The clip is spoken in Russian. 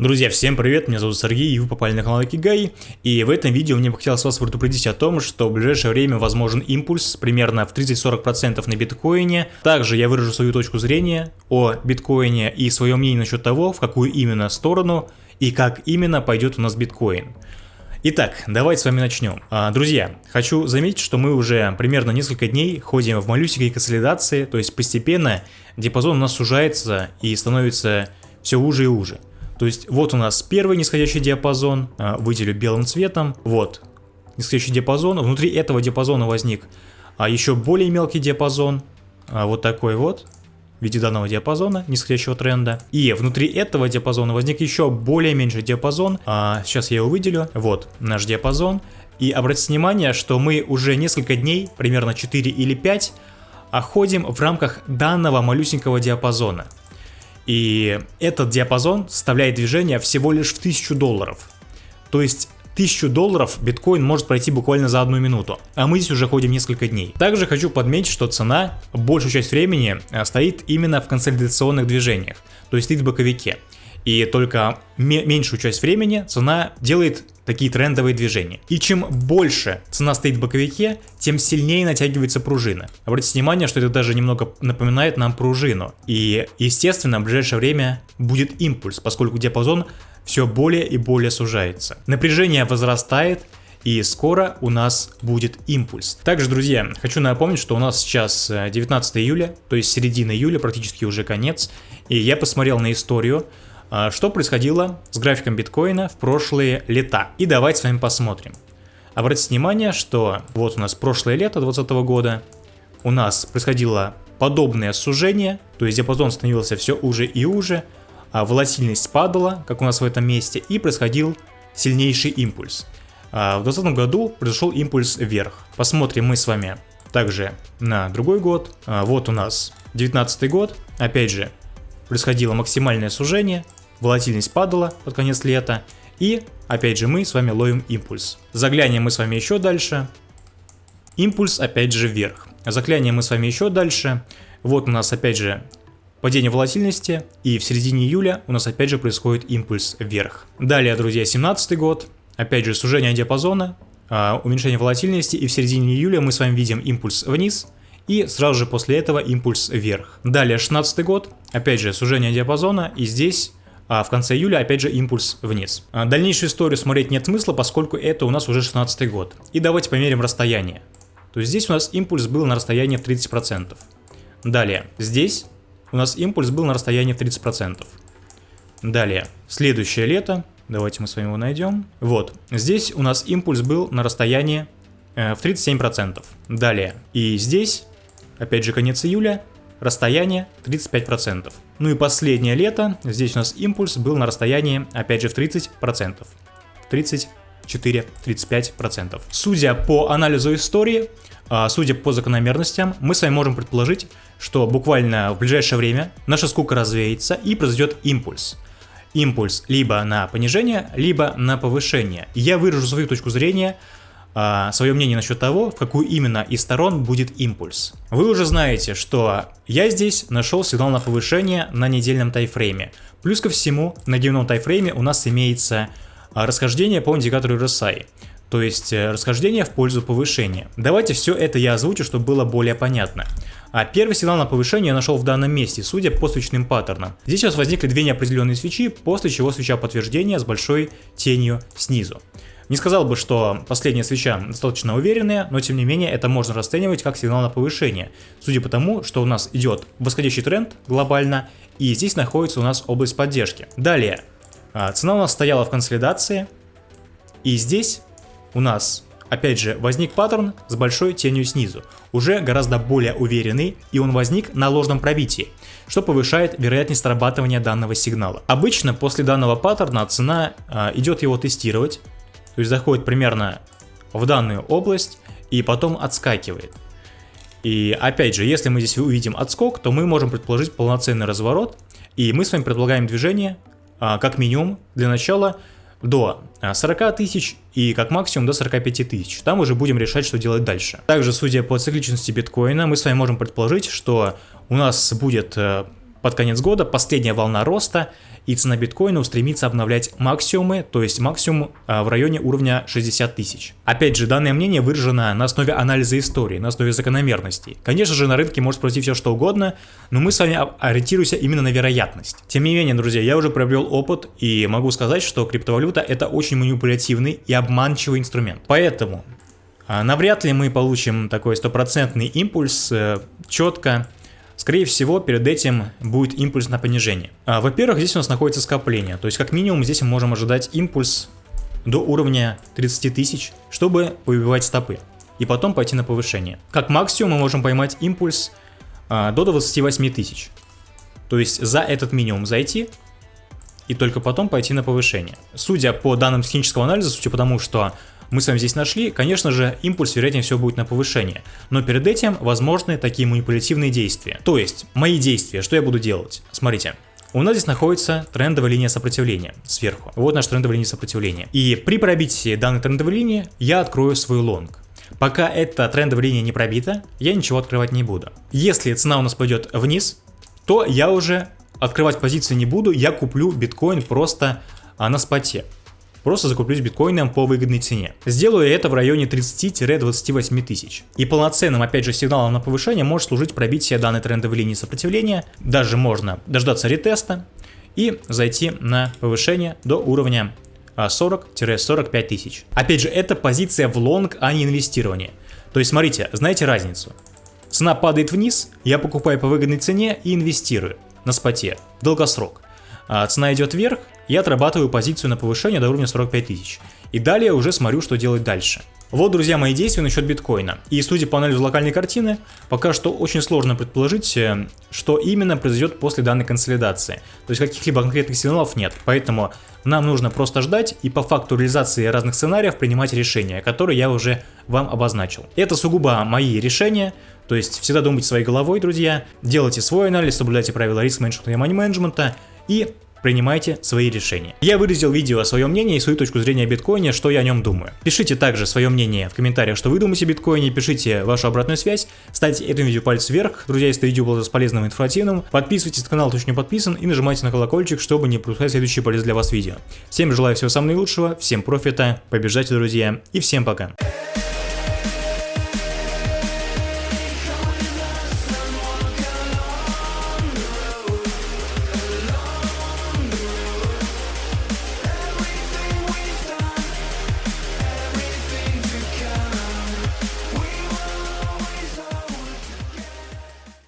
Друзья, всем привет, меня зовут Сергей, и вы попали на канал Акигай, и в этом видео мне бы хотелось вас предупредить о том, что в ближайшее время возможен импульс примерно в 30-40% на биткоине. Также я выражу свою точку зрения о биткоине и свое мнение насчет того, в какую именно сторону и как именно пойдет у нас биткоин. Итак, давайте с вами начнем. А, друзья, хочу заметить, что мы уже примерно несколько дней ходим в малюсенькой консолидации, то есть постепенно диапазон у нас сужается и становится все уже и уже. То есть вот у нас первый нисходящий диапазон, а, выделю белым цветом, вот нисходящий диапазон, внутри этого диапазона возник а еще более мелкий диапазон, а, вот такой вот, в виде данного диапазона, нисходящего тренда. И внутри этого диапазона возник еще более меньший диапазон, а, сейчас я его выделю, вот наш диапазон. И обратите внимание, что мы уже несколько дней, примерно 4 или 5, ходим в рамках данного малюсенького диапазона. И этот диапазон составляет движение всего лишь в 1000 долларов. То есть 1000 долларов биткоин может пройти буквально за одну минуту, а мы здесь уже ходим несколько дней. Также хочу подметить, что цена большую часть времени э, стоит именно в консолидационных движениях, то есть стоит в боковике и только меньшую часть времени цена делает такие трендовые движения. И чем больше цена стоит в боковике, тем сильнее натягивается пружина. Обратите внимание, что это даже немного напоминает нам пружину. И естественно в ближайшее время будет импульс, поскольку диапазон все более и более сужается. Напряжение возрастает, и скоро у нас будет импульс. Также, друзья, хочу напомнить, что у нас сейчас 19 э, июля, то есть середина июля, практически уже конец, и я посмотрел на историю, что происходило с графиком биткоина в прошлые лета. И давайте с вами посмотрим. Обратите внимание, что вот у нас прошлое лето 2020 года, у нас происходило подобное сужение, то есть диапазон становился все уже и уже, а волатильность падала, как у нас в этом месте, и происходил сильнейший импульс. А в 2020 году произошел импульс вверх. Посмотрим мы с вами также на другой год. А вот у нас 19 год, опять же, происходило максимальное сужение, волатильность падала под конец лета, и опять же мы с вами ловим импульс. Заглянем мы с вами еще дальше, импульс опять же вверх. Заглянем мы с вами еще дальше, вот у нас опять же падение волатильности, и в середине июля у нас опять же происходит импульс вверх. Далее, друзья, 17 год, опять же сужение диапазона, а, уменьшение волатильности, и в середине июля мы с вами видим импульс вниз, и сразу же после этого импульс вверх. Далее 16 год, опять же сужение диапазона, и здесь а в конце июля опять же импульс вниз. А дальнейшую историю смотреть нет смысла, поскольку это у нас уже 16 год. И давайте померим расстояние. То есть здесь у нас импульс был на расстоянии в 30%. Далее, здесь у нас импульс был на расстоянии в 30%. Далее, следующее лето, давайте мы с вами его найдем. Вот, здесь у нас импульс был на расстоянии э, в 37%. Далее, и здесь, опять же конец июля, расстояние 35%. Ну и последнее лето, здесь у нас импульс был на расстоянии, опять же, в 30%. 34-35%. Судя по анализу истории, а, судя по закономерностям, мы с вами можем предположить, что буквально в ближайшее время наша скука развеется и произойдет импульс. Импульс либо на понижение, либо на повышение. Я выражу свою точку зрения а, свое мнение насчет того, в какую именно из сторон будет импульс. Вы уже знаете, что я здесь нашел сигнал на повышение на недельном тайфрейме. Плюс ко всему, на дневном тайфрейме у нас имеется а, расхождение по индикатору RSI. То есть э, расхождение в пользу повышения. Давайте все это я озвучу, чтобы было более понятно. А первый сигнал на повышение я нашел в данном месте, судя по свечным паттернам. Здесь у нас возникли две неопределенные свечи, после чего свеча подтверждения с большой тенью снизу. Не сказал бы, что последняя свеча достаточно уверенная, но тем не менее это можно расценивать как сигнал на повышение, судя по тому, что у нас идет восходящий тренд глобально, и здесь находится у нас область поддержки. Далее, а, цена у нас стояла в консолидации, и здесь у нас опять же возник паттерн с большой тенью снизу, уже гораздо более уверенный, и он возник на ложном пробитии, что повышает вероятность срабатывания данного сигнала. Обычно после данного паттерна цена э, идет его тестировать, то есть заходит примерно в данную область и потом отскакивает. И опять же, если мы здесь увидим отскок, то мы можем предположить полноценный разворот. И мы с вами предполагаем движение, а, как минимум, для начала до 40 а, тысяч и как максимум до 45 тысяч. Там уже будем решать, что делать дальше. Также, судя по цикличности биткоина, мы с вами можем предположить, что у нас будет э, под конец года последняя волна роста, и цена биткоина устремится обновлять максимумы, то есть максимум а, в районе уровня 60 тысяч. Опять же, данное мнение выражено на основе анализа истории, на основе закономерностей. Конечно же, на рынке может произойти все что угодно, но мы с вами ориентируемся именно на вероятность. Тем не менее, друзья, я уже приобрел опыт и могу сказать, что криптовалюта это очень манипулятивный и обманчивый инструмент. Поэтому а, навряд ли мы получим такой стопроцентный импульс э, четко Скорее всего, перед этим будет импульс на понижение. А, Во-первых, здесь у нас находится скопление, то есть как минимум здесь мы можем ожидать импульс до уровня 30 тысяч, чтобы выбивать стопы, и потом пойти на повышение. Как максимум мы можем поймать импульс а, до 28 тысяч, то есть за этот минимум зайти, и только потом пойти на повышение. Судя по данным технического анализа, судя по тому, что мы с вами здесь нашли, конечно же, импульс вероятнее всего будет на повышение, но перед этим возможны такие манипулятивные действия. То есть, мои действия, что я буду делать? Смотрите, у нас здесь находится трендовая линия сопротивления сверху. Вот наша трендовая линия сопротивления. И при пробитии данной трендовой линии я открою свой лонг. Пока эта трендовая линия не пробита, я ничего открывать не буду. Если цена у нас пойдет вниз, то я уже открывать позиции не буду, я куплю биткоин просто а, на споте. Просто закуплюсь биткоином по выгодной цене. Сделаю это в районе 30-28 тысяч. И полноценным, опять же, сигналом на повышение может служить пробитие данной трендовой линии сопротивления. Даже можно дождаться ретеста и зайти на повышение до уровня 40-45 а, тысяч. Опять же, это позиция в лонг, а не инвестирование. То есть, смотрите, знаете разницу? Цена падает вниз, я покупаю по выгодной цене и инвестирую на споте, долгосрок. А цена идет вверх, я отрабатываю позицию на повышение до уровня 45 тысяч. И далее уже смотрю, что делать дальше. Вот, друзья, мои действия насчет биткоина. И судя по анализу локальной картины, пока что очень сложно предположить, э, что именно произойдет после данной консолидации. То есть каких-либо конкретных сигналов нет. Поэтому нам нужно просто ждать и по факту реализации разных сценариев принимать решения, которые я уже вам обозначил. Это сугубо мои решения, то есть всегда думайте своей головой, друзья, делайте свой анализ, соблюдайте правила риск-менеджмента и мани-менеджмента и принимайте свои решения. Я выразил видео о своем мнении и свою точку зрения о биткоине, что я о нем думаю. Пишите также свое мнение в комментариях, что вы думаете о биткоине, пишите вашу обратную связь, ставьте этому видео палец вверх, друзья, если это видео было полезным и информативным, подписывайтесь на канал, кто еще не подписан, и нажимайте на колокольчик, чтобы не пропускать следующие полезные для вас видео. Всем желаю всего самого наилучшего, всем профита, побеждайте, друзья, и всем пока.